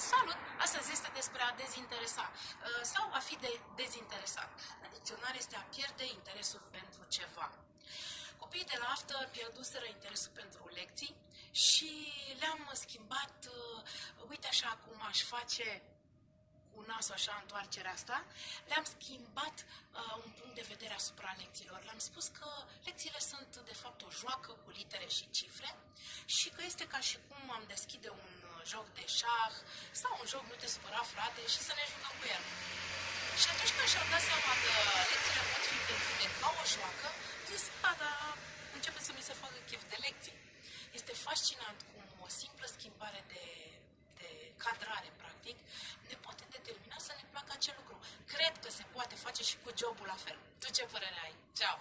Salut! Astăzi este despre a dezinteresa uh, sau a fi de dezinteresat. La dicționar este a pierde interesul pentru ceva. Copiii de la after pierduseră interesul pentru lecții și le-am schimbat, uh, uite așa cum aș face cu nasul așa întoarcerea asta, le-am schimbat uh, un punct de vedere asupra lecțiilor. Le-am spus că lecțiile sunt de fapt o joacă cu litere și cifre și că este ca și cum am deschide un joc de șah sau un joc nu te supăra frate și să ne jucăm cu el. Și atunci când și-au dat seama că lecțiile pot fi gândite ca o joacă, zis, a, da, începe să mi se facă chef de lecții. Este fascinant cum o simplă schimbare de, de cadrare, practic, ne poate determina să ne placă acel lucru. Cred că se poate face și cu jobul la fel. Tu ce părere ai? Ceau!